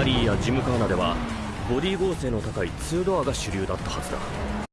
ラリーやジムカーナではボディ剛性の高い2ドアが主流だったはずだ。